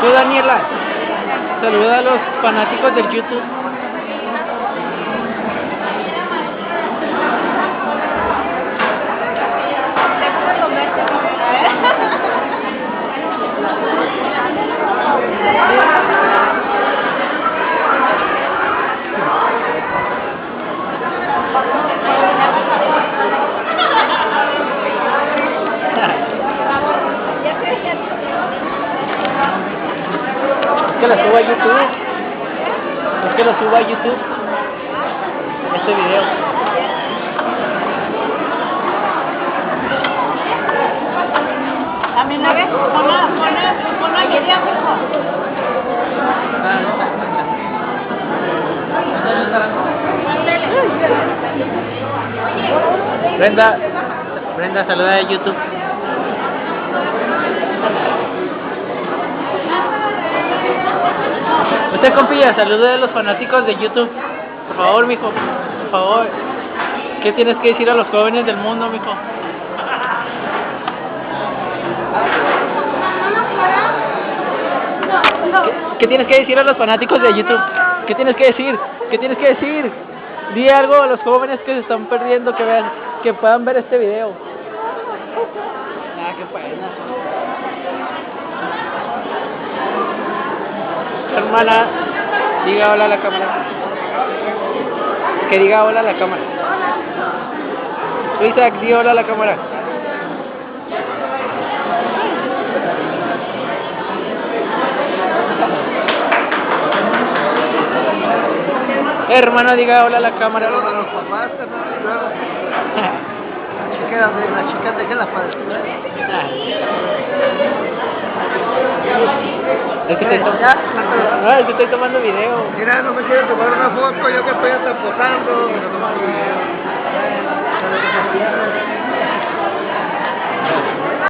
Tú, Daniela, saluda a los fanáticos del YouTube. Que lo suba a YouTube. Es que lo suba a YouTube. Este video. También una vez, ponlo, ponlo, ponlo en video, mijo. Brenda, Brenda, saluda a YouTube. Usted, compilla, saluda a los fanáticos de YouTube. Por favor, mijo, por favor. ¿Qué tienes que decir a los jóvenes del mundo, mijo? ¿Qué, qué tienes que decir a los fanáticos de YouTube? ¿Qué tienes que decir? ¿Qué tienes que decir? Di algo a los jóvenes que se están perdiendo, que vean, que puedan ver este video. Ah, qué pena. Hermana, diga hola a la cámara. Que diga hola a la cámara. Isaac, di hola a la cámara. Hermano, diga hola a la cámara. Pero de los papás, carnal, y luego. La chica, de- la chica déjala para después. Es que estoy, no, es que estoy tomando video. Mira, no me quiero tomar una foto, yo que estoy hasta posando. lo tomo video.